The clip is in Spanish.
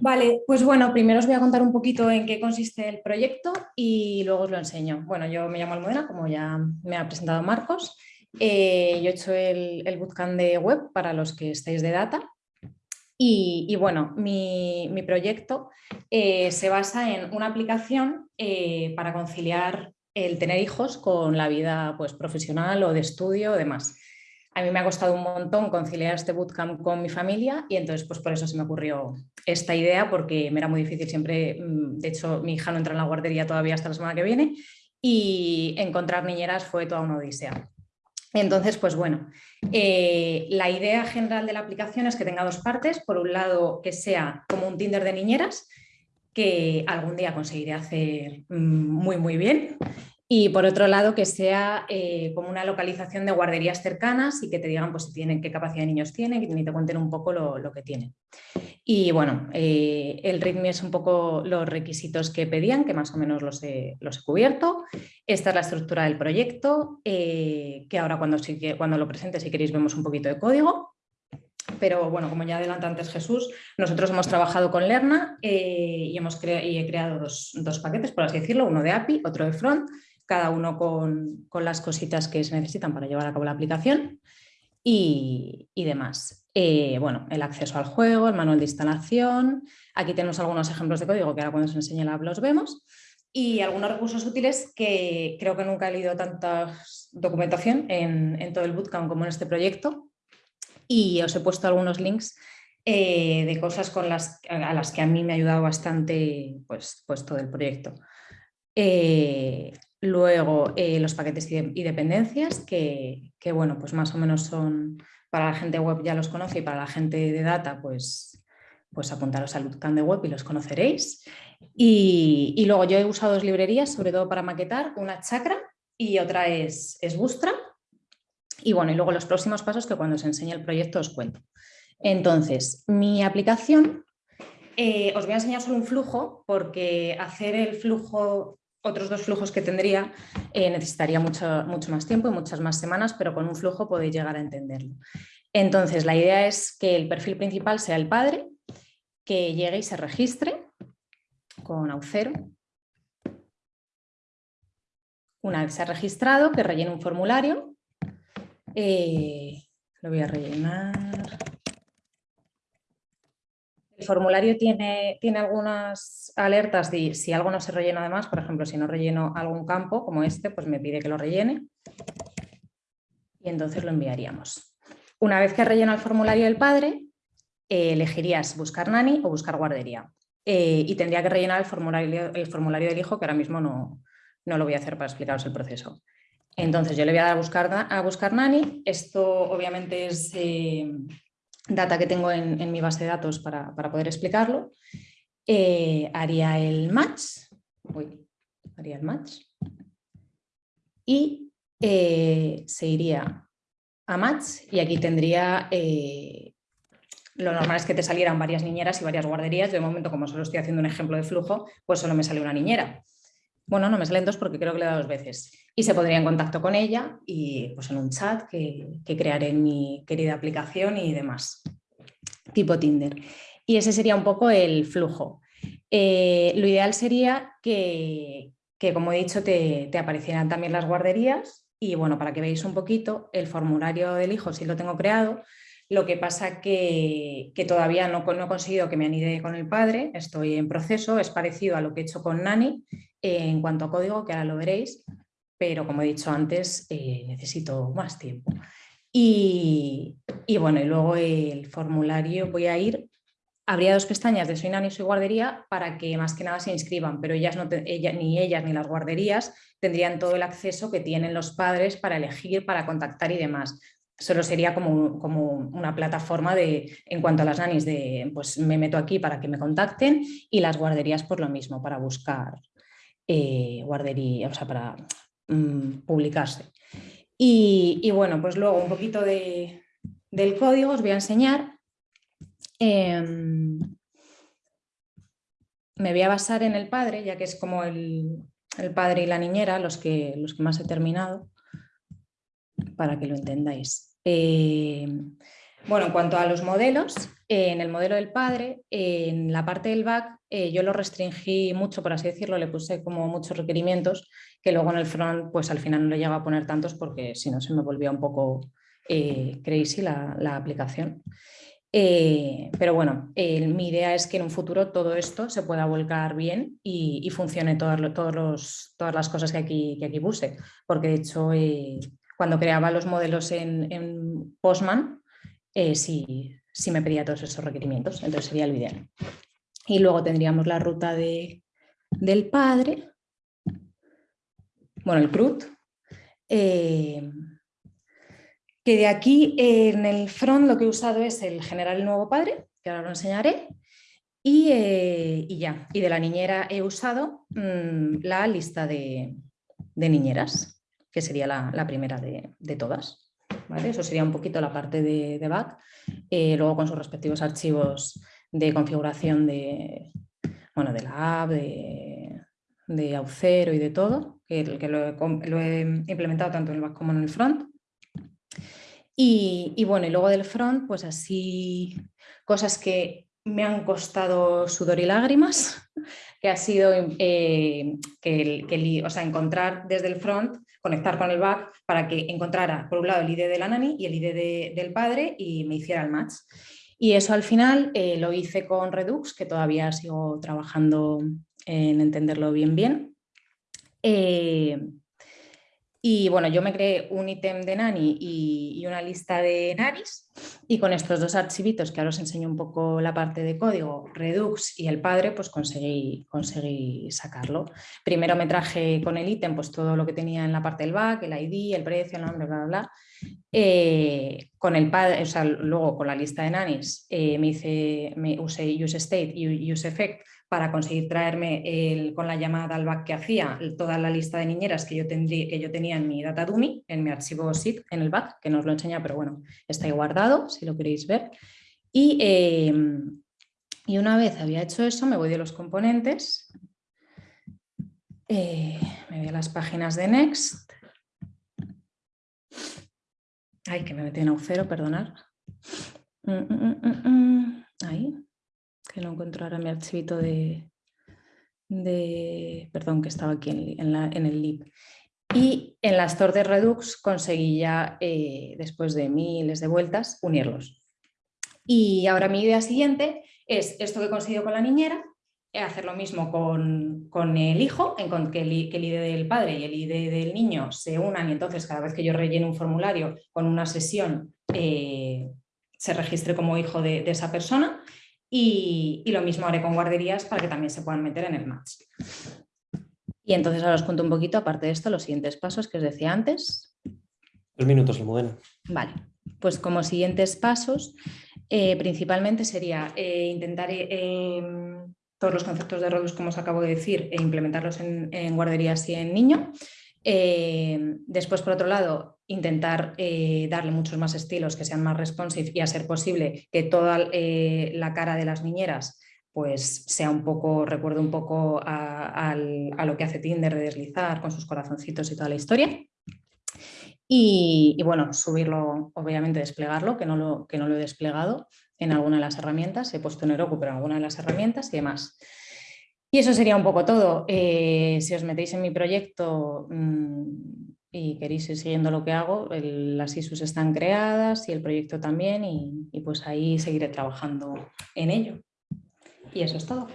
Vale, pues bueno, primero os voy a contar un poquito en qué consiste el proyecto y luego os lo enseño. Bueno, yo me llamo Almudena, como ya me ha presentado Marcos. Eh, yo he hecho el, el, bootcamp de web para los que estáis de data. Y, bueno, mi, proyecto eh, se basa en una aplicación eh, para conciliar el tener hijos con la vida pues, profesional o de estudio o demás. A mí me ha costado un montón conciliar este bootcamp con mi familia y entonces pues por eso se me ocurrió esta idea porque me era muy difícil siempre, mm, de hecho mi hija no entra en la guardería todavía hasta la semana que viene y encontrar niñeras fue toda una odisea. Entonces, pues bueno, eh, la idea general de la aplicación es que tenga dos partes. Por un lado, que sea como un Tinder de niñeras, que algún día conseguiré hacer mm, muy, muy bien. Y por otro lado, que sea eh, como una localización de guarderías cercanas y que te digan pues, si tienen, qué capacidad de niños tienen y te cuenten un poco lo, que tienen. Y bueno, eh, el ritmo es un poco los requisitos que pedían, que más o menos los he, los he cubierto. Esta es la estructura del proyecto, eh, que ahora cuando, cuando lo presente, si queréis, vemos un poquito de código. Pero bueno, como ya adelanta antes Jesús, nosotros hemos trabajado con Lerna y, hemos y he creado dos, dos paquetes, por así decirlo, uno de API, otro de front, cada uno con, las cositas que se necesitan para llevar a cabo la aplicación y, demás. Eh, bueno, el acceso al juego, el manual de instalación, aquí tenemos algunos ejemplos de código que ahora cuando se enseñe la app los vemos y algunos recursos útiles que creo que nunca he leído tanta documentación en, todo el bootcamp como en este proyecto y os he puesto algunos links eh, de cosas con las, a las que a mí me ha ayudado bastante pues, pues todo el proyecto. Eh, Luego eh, los paquetes y dependencias, que, bueno, pues más o menos son, para la gente web ya los conoce y para la gente de data, pues, pues apuntaros al bootcamp de web y los conoceréis. Y, luego yo he usado dos librerías, sobre todo para maquetar, una Chakra y otra es, es Bootstrap. Y bueno, y luego los próximos pasos que cuando os enseñe el proyecto os cuento. Entonces, mi aplicación, eh, os voy a enseñar solo un flujo porque hacer el flujo otros dos flujos que tendría eh, necesitaría mucho, mucho más tiempo y muchas más semanas, pero con un flujo podéis llegar a entenderlo. Entonces, la idea es que el perfil principal sea el padre, que llegue y se registre con Aucero. Una vez se ha registrado, que rellene un formulario. Eh, lo voy a rellenar. El formulario tiene, tiene algunas alertas de si algo no se rellena además, por ejemplo, si no relleno algún campo como este, pues me pide que lo rellene y entonces lo enviaríamos. Una vez que relleno el formulario del padre, eh, elegirías buscar nani o buscar guardería eh, y tendría que rellenar el formulario, el formulario del hijo que ahora mismo no, no lo voy a hacer para explicaros el proceso. Entonces yo le voy a dar a buscar, a buscar nani, esto obviamente es... Eh, data que tengo en, mi base de datos para, poder explicarlo, eh, haría el match, haría el match y eh, se iría a match y aquí tendría, eh, lo normal es que te salieran varias niñeras y varias guarderías, de momento como solo estoy haciendo un ejemplo de flujo, pues solo me sale una niñera. Bueno, no me salen dos porque creo que le he dado dos veces. Y se pondría en contacto con ella y pues en un chat que, crearé en mi querida aplicación y demás, tipo Tinder. Y ese sería un poco el flujo. Eh, lo ideal sería que, como he dicho, te, aparecieran también las guarderías y bueno, para que veáis un poquito, el formulario del hijo sí lo tengo creado, lo que pasa que, que todavía no, no, he conseguido que me anide con el padre, estoy en proceso, es parecido a lo que he hecho con Nani, en cuanto a código, que ahora lo veréis, pero como he dicho antes, eh, necesito más tiempo. Y, bueno, y luego el formulario voy a ir, habría dos pestañas de Soy Nani Soy Guardería para que más que nada se inscriban, pero ellas no ni ellas ni las guarderías tendrían todo el acceso que tienen los padres para elegir, para contactar y demás. Solo sería como, como una plataforma de, en cuanto a las nanis, de pues me meto aquí para que me contacten y las guarderías por lo mismo, para buscar eh, guardería, o sea, para mm, publicarse. Y, bueno, pues luego un poquito de, del código os voy a enseñar. Em, me voy a basar en el padre, ya que es como el, padre y la niñera los que, los que más he terminado, para que lo entendáis. Em, Bueno, en cuanto a los modelos, en el modelo del padre, en la parte del back, eh, yo lo restringí mucho, por así decirlo, le puse como muchos requerimientos que luego en el front, pues al final no le llegaba a poner tantos porque si no se me volvía un poco eh, crazy la, aplicación. Eh, pero bueno, mi idea es que en un futuro todo esto se pueda volcar bien y, funcione todas, todos todas las cosas que aquí, que aquí puse. Porque de hecho, cuando creaba los modelos en, Postman, sí, si me pedía todos esos requerimientos, entonces sería el ideal. Y luego tendríamos la ruta de, del padre, bueno, el CRUD, eh, que de aquí en el front lo que he usado es el generar el nuevo padre, que ahora lo enseñaré, y, eh, ya. Y de la niñera he usado mm, la lista de, niñeras, que sería la, primera de, todas. Eso sería un poquito la parte de, de back. Eh, luego con sus respectivos archivos de configuración de, bueno, de la app, de, de Aucero y de todo, que, lo, he, implementado tanto en el back como en el front. Y, bueno, y luego del front, pues así cosas que me han costado sudor y lágrimas, que ha sido eh, que, que, o sea, encontrar desde el front conectar con el back para que encontrara por un lado el ID de la nani y el ID del padre y me hiciera el match. Y eso al final eh, lo hice con Redux, que todavía sigo trabajando en entenderlo bien bien. Eh, y bueno, yo me creé un ítem de Nani y, una lista de Nanis y con estos dos archivitos que ahora os enseño un poco la parte de código, Redux y el padre, pues conseguí, conseguí sacarlo. Primero me traje con el ítem pues todo lo que tenía en la parte del back, el ID, el precio, el nombre, bla, bla, bla. Eh, con el padre, o sea, luego con la lista de Nanis eh, me, hice, me usé useState y useEffect para conseguir traerme el, con la llamada al back que hacía toda la lista de niñeras que yo, que yo tenía en mi data dummy, en mi archivo zip en el back, que no os lo enseña, pero bueno, está ahí guardado si lo queréis ver. Y, em, y una vez había hecho eso, me voy de los componentes, eh, me voy a las páginas de Next. Ay, que me metí en Aucero, perdonad. Mm, mm, mm, ahí que no encuentro ahora mi archivito de, de perdón, que estaba aquí en, en, el lib. Y en la store de Redux conseguí ya, eh, después de miles de vueltas, unirlos. Y ahora mi idea siguiente es esto que he conseguido con la niñera, eh, hacer lo mismo con, con el hijo, en que, el, que, el, ID del padre y el ID del niño se unan y entonces cada vez que yo rellene un formulario con una sesión eh, se registre como hijo de, de esa persona y, lo mismo haré con guarderías para que también se puedan meter en el match. Y entonces ahora os cuento un poquito, aparte de esto, los siguientes pasos que os decía antes. Dos minutos, Almudena. Vale, pues como siguientes pasos, eh, principalmente sería eh, intentar eh, todos los conceptos de Rodus, como os acabo de decir, e implementarlos en, en guarderías y en niño. Después, por otro lado, intentar eh, darle muchos más estilos que sean más responsive y a ser posible que toda eh, la cara de las niñeras pues sea un poco, recuerdo un poco a, lo que hace Tinder de deslizar con sus corazoncitos y toda la historia. Y, bueno, subirlo, obviamente desplegarlo, que no, lo, que no lo he desplegado en alguna de las herramientas, he puesto en Heroku, pero en alguna de las herramientas y demás. Y eso sería un poco todo. Eh, si os metéis en mi proyecto, mm, y queréis ir siguiendo lo que hago, las ISUs están creadas y el proyecto también y, y pues ahí seguiré trabajando en ello. Y eso es todo.